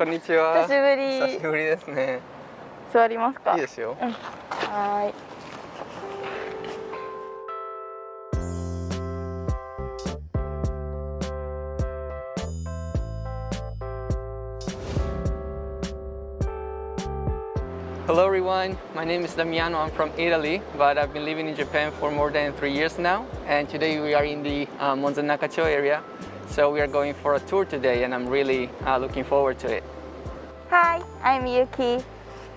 こんにちは。久しぶり。久しぶりですね。座りますか。いいですよ。うん、はい。Hello everyone, my name is Damiano, I'm from Italy, but I've been living in Japan for more than three years now. And today we are in the uh, Monzennakacho area, so we are going for a tour today and I'm really uh, looking forward to it. Hi, I'm Yuki.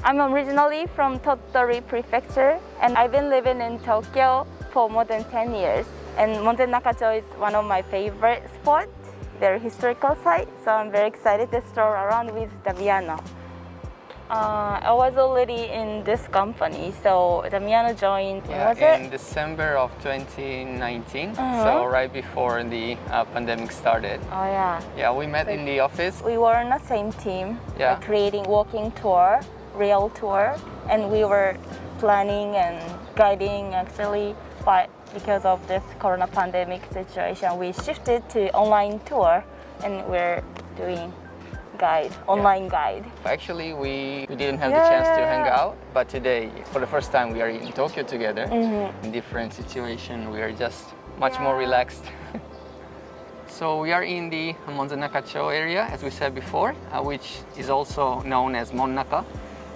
I'm originally from Tottori Prefecture and I've been living in Tokyo for more than 10 years. And Monzen Nakacho is one of my favorite spots, very historical site, so I'm very excited to stroll around with Damiano. Uh, I was already in this company, so Damiano joined, Yeah, was in it? December of 2019, so Uh-huh. right before the uh, pandemic started. Oh yeah. Yeah, we met in the office. We were on the same team, Yeah. uh, creating walking tour, real tour, and we were planning and guiding actually. But because of this corona pandemic situation, we shifted to online tour, and we're doing guide, online guide. Actually, we, we didn't have the chance to hang out, but today, for the first time, we are in Tokyo together. Mhm. In different situation, we are just much more relaxed. so we are in the Monzen Nakacho area, as we said before, uh, which is also known as Monnaka.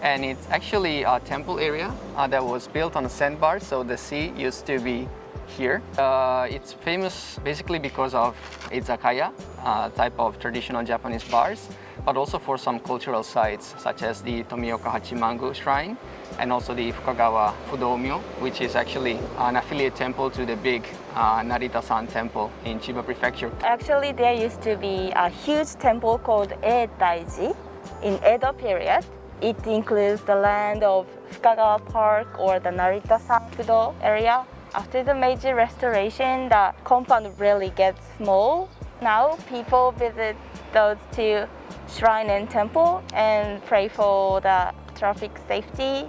And it's actually a temple area uh, that was built on a sandbar, so the sea used to be here. Uh, it's famous basically because of izakaya, uh, type of traditional Japanese bars, but also for some cultural sites such as the Tomioka Hachimangu Shrine and also the Fukagawa Fudomyo, which is actually an affiliate temple to the big uh, Narita-san temple in Chiba Prefecture. Actually, there used to be a huge temple called Eitaiji in Edo period. It includes the land of Fukagawa Park or the Narita-san Fudo area. After the major restoration, the compound really gets small. Now people visit those two shrine and temple and pray for the traffic safety.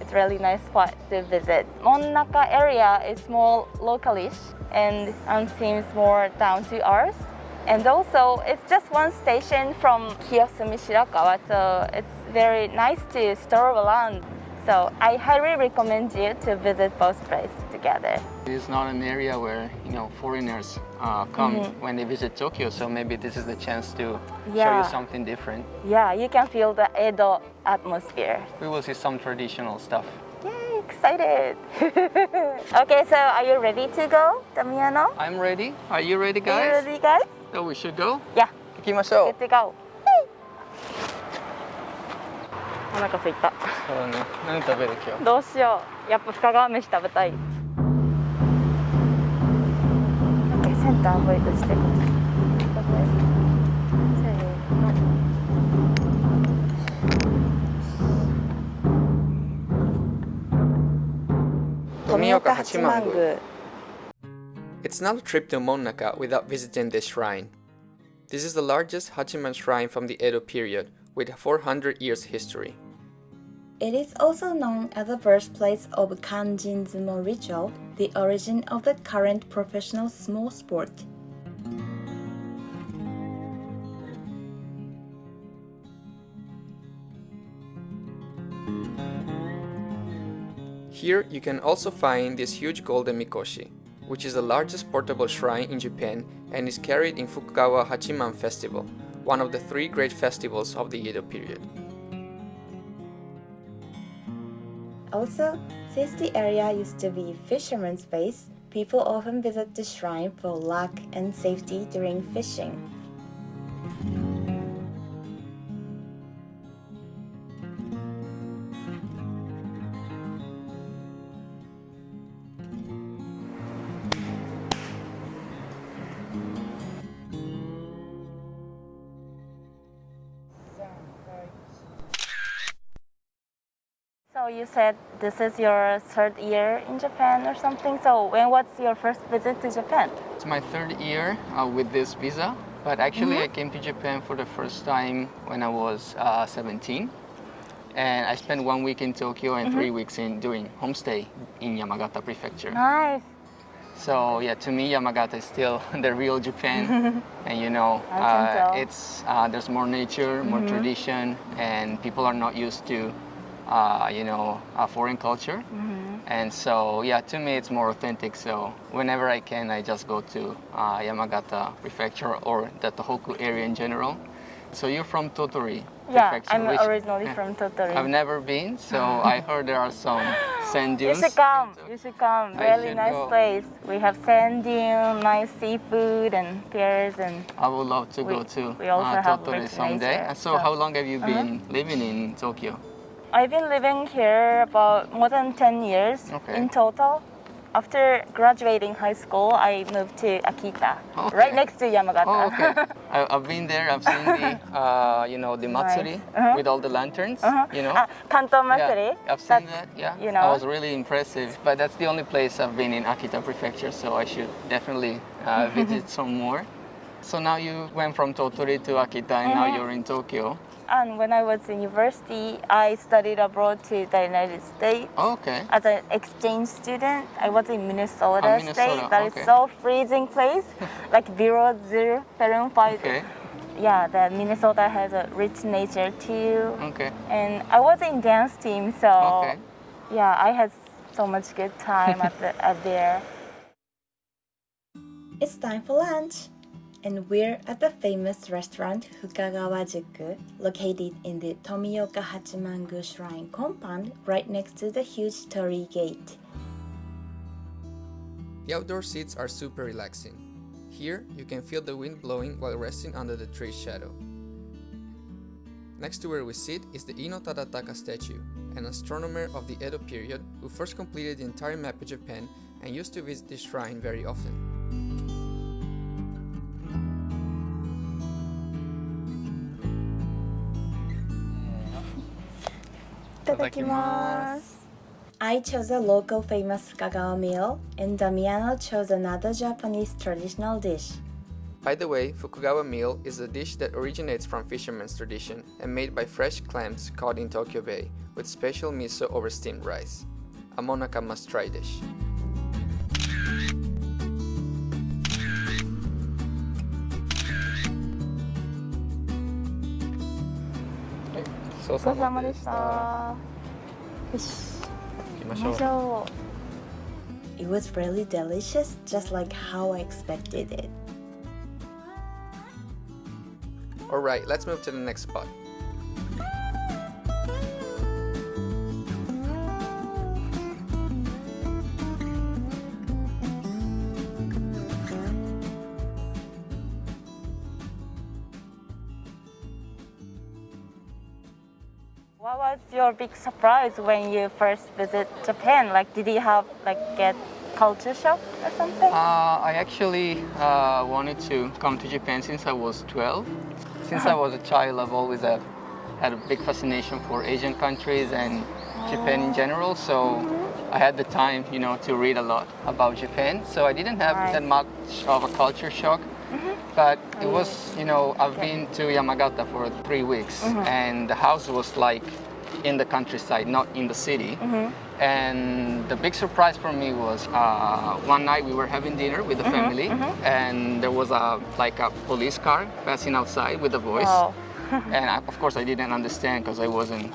It's really nice spot to visit. Monnaka area is more localish and um, seems more down to earth. And also, it's just one station from Kiyosumi Shirakawa, so it's very nice to stroll around. So I highly recommend you to visit both places together. It is not an area where you know foreigners uh, come when they visit Tokyo, so maybe this is the chance to show Yeah. you something different. Yeah, you can feel the Edo atmosphere. We will see some traditional stuff. Yay, excited! okay, so are you ready to go, Damiano? I'm ready. Are you ready, Are you guys? ready, guys? So we should go. Yeah, 行きましょう good。to go. お腹すいた。そうだね。何食べる今日？どうしよう。やっぱ深川飯食べたい。 it's not a trip to Monnaka without visiting this shrine. This is the largest Hachiman shrine from the Edo period, with 400 years history. It is also known as the birthplace of Kanjin Zumo ritual, the origin of the current professional sumo sport. Here you can also find this huge golden mikoshi, which is the largest portable shrine in Japan and is carried in Fukagawa Hachiman Festival, one of the three great festivals of the Edo period. Also, since the area used to be fishermen's base, people often visit the shrine for luck and safety during fishing. So you said this is your third year in Japan or something. So when was your first visit to Japan? It's my third year uh, with this visa, but actually I came to Japan for the first time when I was uh, 17. And I spent one week in Tokyo and three weeks in doing homestay in Yamagata Prefecture. Nice. So yeah, to me, Yamagata is still the real Japan, and you know, uh. Mm-hmm. it's uh, there's more nature, more tradition, and people are not used to, uh, you know, a foreign culture. Mm-hmm. And so yeah, to me, it's more authentic. So whenever I can, I just go to uh, Yamagata Prefecture or the Tohoku area in general. So you're from Tottori Yeah, Prefecture. I'm originally from Tottori. I've never been, so I heard there are some sand dunes. You should come. You should come. Really should nice go. place. We have sand dune, nice seafood and pears and I would love to go to we also uh, have Tottori someday. nature, Uh, so, so- how long have you Uh-huh. been living in Tokyo? I've been living here about more than 10 years Okay. in total. After graduating high school, I moved to Akita, Okay. right next to Yamagata. Oh, okay. I, I've been there. I've seen the, uh, you know, the matsuri Uh-huh. with all the lanterns. Uh-huh. You know. Ah, Kanto Matsuri. Yeah, I've seen that. Yeah, you know. was really impressive. But that's the only place I've been in Akita Prefecture, so I should definitely uh, visit some more. So now you went from Tottori to Akita, and now Mhm. you're in Tokyo. And when I was in university, I studied abroad to the United States. Oh, okay. As an exchange student, I was in Minnesota, Ah, Minnesota, state. That is okay. so freezing place, like below zero Fahrenheit. Okay. Yeah, the Minnesota has a rich nature too. Okay. And I was in dance team, so Okay. yeah, I had so much good time at, the, at there. It's time for lunch! And we're at the famous restaurant Fukagawa-juku, located in the Tomioka Hachimangu Shrine compound right next to the huge Torii Gate. The outdoor seats are super relaxing. Here, you can feel the wind blowing while resting under the tree's shadow. Next to where we sit is the Ino Tadataka statue, an astronomer of the Edo period who first completed the entire map of Japan and used to visit this shrine very often. Itadakimasu. I chose a local famous Fukagawa meal, and Damiano chose another Japanese traditional dish. By the way, Fukagawa meal is a dish that originates from fishermen's tradition and made by fresh clams caught in Tokyo Bay with special miso over steamed rice. A Monnaka must try dish. そうさまでした。よし、行きましょう行きまし。ょ It was really delicious, just like how I expected it. Alright, let's move to the next spot. Your big surprise when you first visit Japan? Like, did you have like get culture shock or something? Uh, I actually uh, wanted to come to Japan since I was 12. Since I was a child, I've always had, had a big fascination for Asian countries and Japan in general. So I had the time, you know, to read a lot about Japan. So I didn't have that much of a culture shock. But it was, you know, I've been to Yamagata for three weeks, and the house was like in the countryside, not in the city. And the big surprise for me was uh, one night we were having dinner with the family, and there was a like a police car passing outside with a voice. Wow. and I, of course, I didn't understand because I wasn't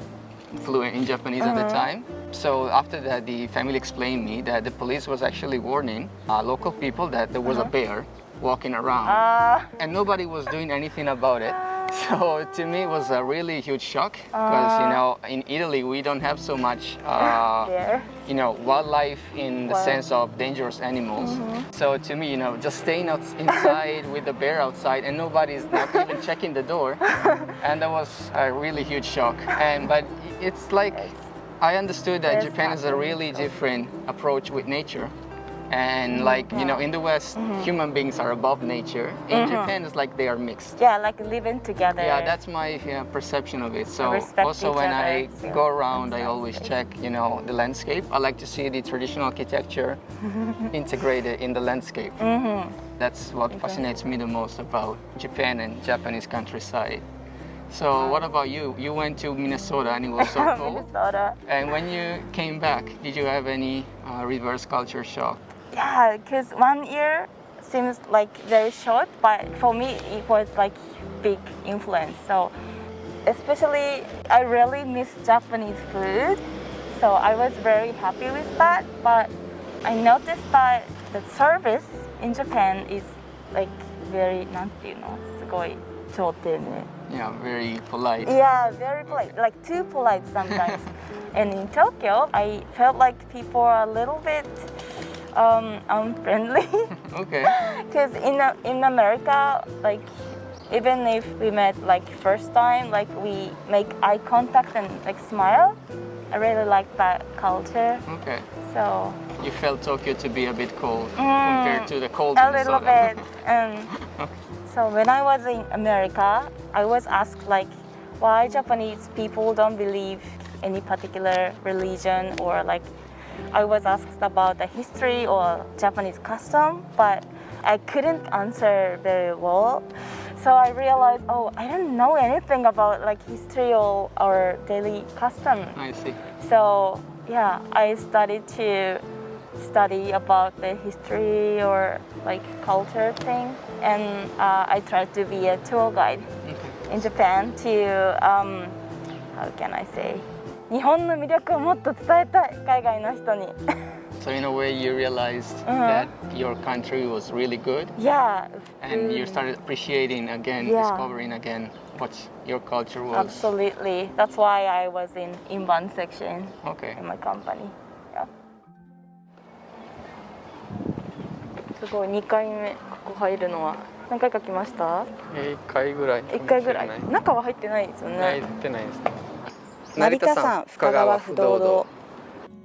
fluent in Japanese at the time. So after that, the family explained me that the police was actually warning uh, local people that there was a bear walking around Ah, and nobody was doing anything about it. So to me, it was a really huge shock because you know in Italy we don't have so much, uh, there. you know, wildlife in the Wow. sense of dangerous animals. So to me, you know, just staying out inside with the bear outside and nobody's not even checking the door, and that was a really huge shock. And but it's like I understood that Japan is a really different approach with nature. And like you know, in the West, human beings are above nature. In Japan, it's like they are mixed. Yeah, like living together. Yeah, that's my yeah, perception of it. So also when other, I so go around, I always check, you know, the landscape. I like to see the traditional architecture integrated in the landscape. Mm-hmm. That's what fascinates me the most about Japan and Japanese countryside. So what about you? You went to Minnesota and it was so cold. Minnesota. And when you came back, did you have any uh, reverse culture shock? Yeah, because one year seems like very short, but for me it was like big influence. So especially I really miss Japanese food. So I was very happy with that. But I noticed that the service in Japan is like very なんていうのすごい超丁寧 Yeah, very polite. Yeah, very polite, like too polite sometimes. and in Tokyo, I felt like people are a little bit um, unfriendly. Okay. Because in in America, like even if we met like first time, like we make eye contact and like smile. I really like that culture. Okay. So You felt Tokyo to be a bit cold Mm, compared to the cold a little bit. Um, so when I was in America, I was asked like, why Japanese people don't believe any particular religion or like, I was asked about the history or Japanese custom, but I couldn't answer very well. So I realized, oh, I don't know anything about like history or, or daily custom. I see. So yeah, I started to study about the history or like culture thing, and uh, I tried to be a tour guide Okay. in Japan to um, how can I say 日本の魅力をもっと伝えたい海外の人に So in a way, you realized Uh-huh. that your country was really good, yeah and you mm, started appreciating again, Yeah. discovering again what your culture was. absolutely that's why I was in inbound section Okay. in my company yeah すごい2回目ここ入るのは何回か来ました1回ぐらい1回ぐらい中は入ってないですよねないってないですね Narita San Fukagawa 成田山深川不動堂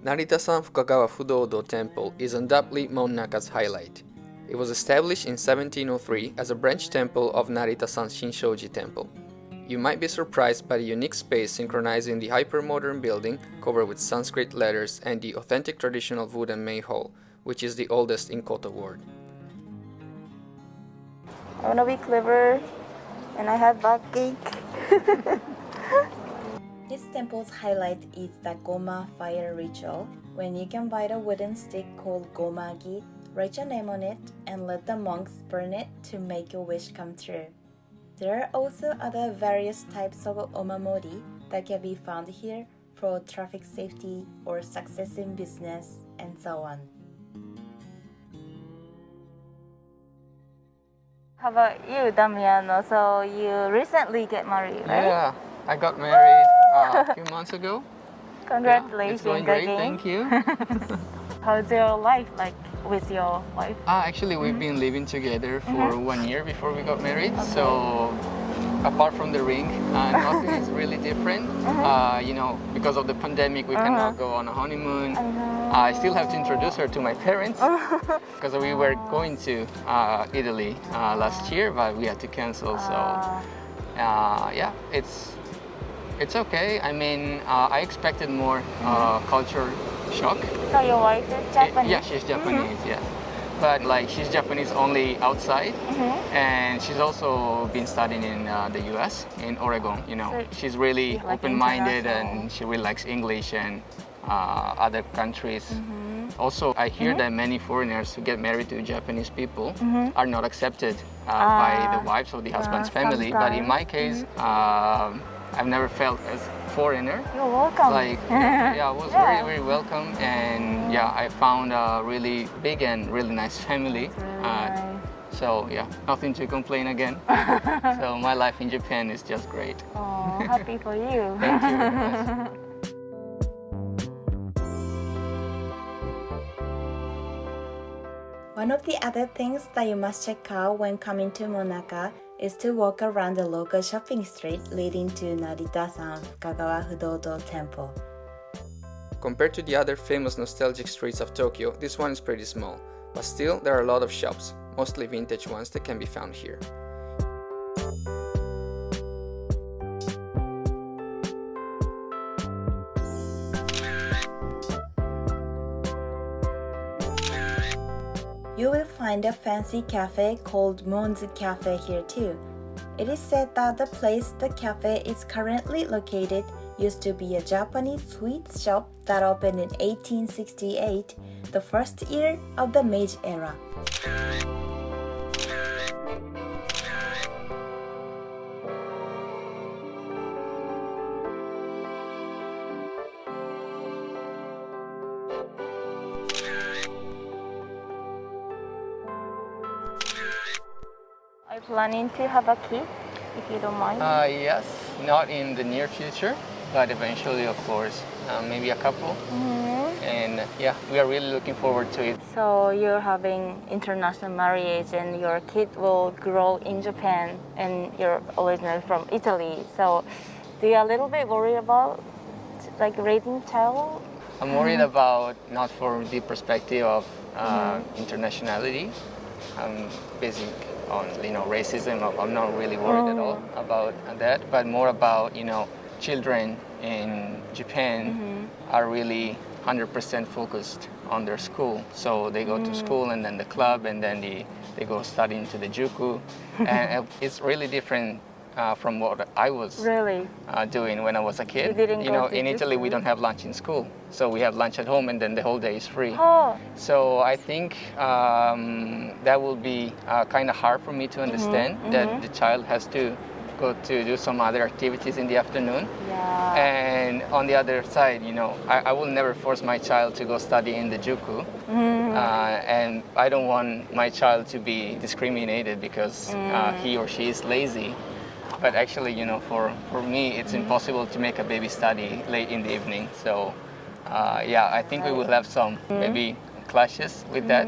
成田山深川不動堂 temple is undoubtedly Monnaka's highlight. It was established in 1703 as a branch temple of Narita-san Shinshoji Temple. You might be surprised by the unique space synchronizing the hypermodern building covered with Sanskrit letters and the authentic traditional wooden main hall, which is the oldest in Koto Ward. I want to be clever and I have bad cake. This temple's highlight is the Goma fire ritual, when you can buy a wooden stick called Gomagi, write your name on it, and let the monks burn it to make your wish come true. There are also other various types of omamori that can be found here for traffic safety or success in business and so on. How about you, Damiano? So you recently get married, right? Yeah, I got married uh, a few months ago. Yeah, Congratulations it's going great, again. thank you. How's your life like with your wife? Uh, actually, we've been living together for one year before we got married. So, apart from the ring, uh, nothing is really different. Uh, you know, because of the pandemic, we cannot go on a honeymoon. I still have to introduce her to my parents because we were going to uh, Italy uh, last year, but we had to cancel. So, Ah, uh, yeah, it's it's okay. I mean, uh, I expected more uh, culture shock. so your wife is Japanese? Yeah, she's Japanese, yeah. But like she's Japanese only outside, Mm-hmm. and she's also been studying in uh, the U.S. in Oregon. You know, So she's really like, open-minded and she really likes English and uh, other countries. Mm-hmm. Also, I hear that many foreigners who get married to Japanese people Mhm. are not accepted uh, by the Ah, wives or the husband's yeah, family. But in my sometimes. case, um, I've never felt as foreigner You're welcome. like yeah, I was Yeah. very very welcome and yeah I found a really big and really nice family Really Uh, nice. so yeah nothing to complain again so my life in Japan is just great Oh, happy for you. thank you very much. One of the other things that you must check out when coming to Monnaka is to walk around the local shopping street leading to Narita-san Fukagawa Temple. Compared to the other famous nostalgic streets of Tokyo, this one is pretty small, but still there are a lot of shops, mostly vintage ones that can be found here. Find a fancy cafe called Monzu Cafe here too. It is said that the place the cafe is currently located used to be a Japanese sweets shop that opened in 1868, the first year of the Meiji era. Planning to have a kid, if you don't mind? Uh, yes, not in the near future, but eventually, of course, uh, maybe a couple. Mhm. And yeah, we are really looking forward to it. So you're having international marriage and your kid will grow in Japan and you're originally from Italy. So do you a little bit worried about like raising child? I'm worried about not for the perspective of uh, internationality. I'm basic on you know racism. I'm not really worried at oh. all about that, but more about you know children in Japan mm-hmm. are really 100% focused on their school. So they go to mm. school and then the club and then they, they go study into the juku. and it's really different uh, from what I was Really? uh, doing when I was a kid. didn't go know, in Italy we don't have lunch in school, so we have lunch at home and then the whole day is free. Oh, So I think um, that will be uh, kind of hard for me to understand that the child has to go to do some other activities in the afternoon. yeah. And on the other side, you know, I, I will never force my child to go study in the juku. Uh, and I don't want my child to be discriminated because uh, he or she is lazy But actually, you know, for, for me, it's impossible to make a baby study late in the evening. So, uh, yeah, I think we will have some maybe clashes with that.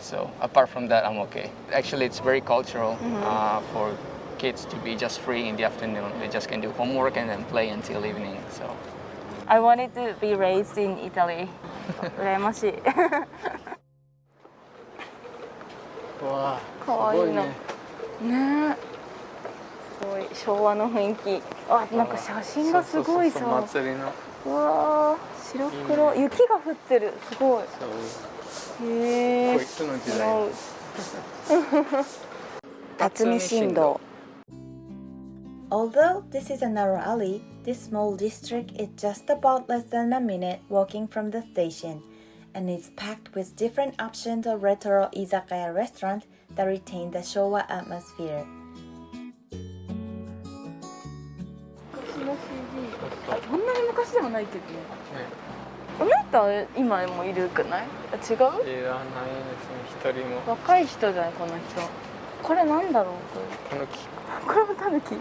So, apart from that, I'm okay. Actually, it's very cultural uh, for kids to be just free in the afternoon. They just can do homework and then play until evening. So, I wanted to be raised in Italy. 羨ましい。wow, かわいいな。ねえ。す ごい昭和の雰囲気。あ、なんか写真がすごいさ。祭りのうわー白黒雪が降ってるすごいへえこいつの時代辰巳新道 Although this is a narrow alley, this small district is just about less than a minute walking from the station, and is packed with different options of retro izakaya restaurant that retain the Showa atmosphere. ないけどねこの人は今もいるくないあ違ういらないですね一人も若い人じゃないこの人これなんだろうこの木これこれもタヌキ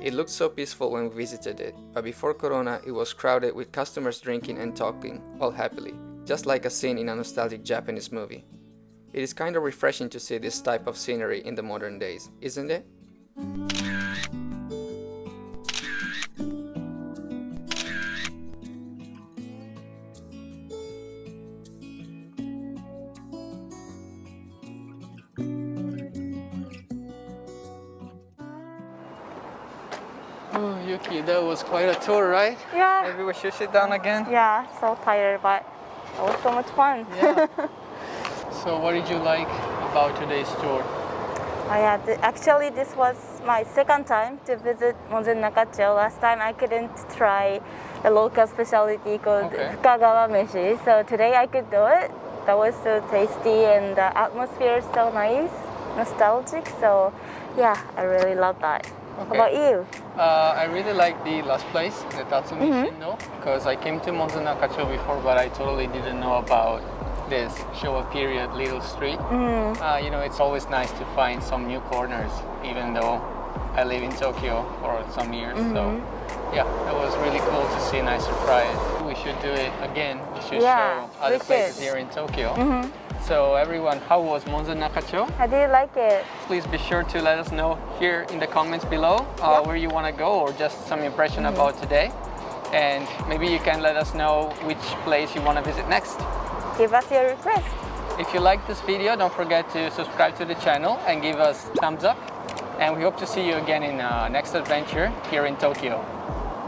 It looked so peaceful when we visited it, but before Corona, it was crowded with customers drinking and talking, all happily, just like a scene in a nostalgic Japanese movie. It is kind of refreshing to see this type of scenery in the modern days, isn't it? Oh, Yuki, that was quite a tour, right? Yeah Maybe we should sit down again. yeah so tired but it was so much fun Yeah. so, what did you like about today's tour? Oh, yeah, th- actually, this was my second time to visit Monzen Nakacho. Last time I couldn't try a local specialty called Okay. Fukagawa meshi, so today I could do it. That was so tasty and the atmosphere is so nice, nostalgic. So, yeah, I really love that. How Okay. about you? Uh, I really like the last place, the Tatsumi Shindo, because I came to Monzen Nakacho before, but I totally didn't know about this Showa period little street. Uh, you know, it's always nice to find some new corners, even though I live in Tokyo for some years. So, yeah, it was really cool to see, and I surprised. We should do it again. We should Yeah, show other places should. here in Tokyo. So, everyone, how was Monzen Nakacho? How do you like it? please be sure to let us know here in the comments below uh, Yep. where you want to go or just some impression about today. And maybe you can let us know which place you want to visit next. Give us your request. If you like this video, don't forget to subscribe to the channel and give us thumbs up. And we hope to see you again in uh, next adventure here in Tokyo.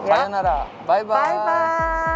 Yeah. Sayonara. Bye bye. Bye bye.